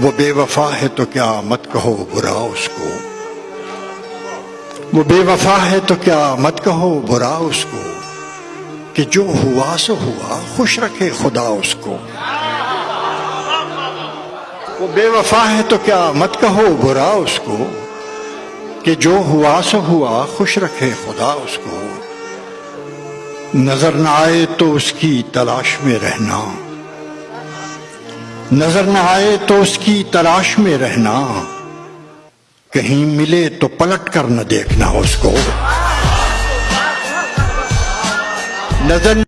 वो बेवफा है तो क्या मत कहो बुरा उसको? वो बेवफा है तो क्या मत कहो बुरा उसको? कि जो हुआ सो हुआ, खुश रखे खुदा उसको। वो बेवफा है तो क्या मत कहो बुरा उसको? कि जो हुआ सो हुआ, खुश रखे खुदा उसको। नज़र न आए तो उसकी तलाश में रहना। नज़र न आए तो उसकी तलाश में रहना। कहीं मिले तो पलट कर न देखना उसको। नज़र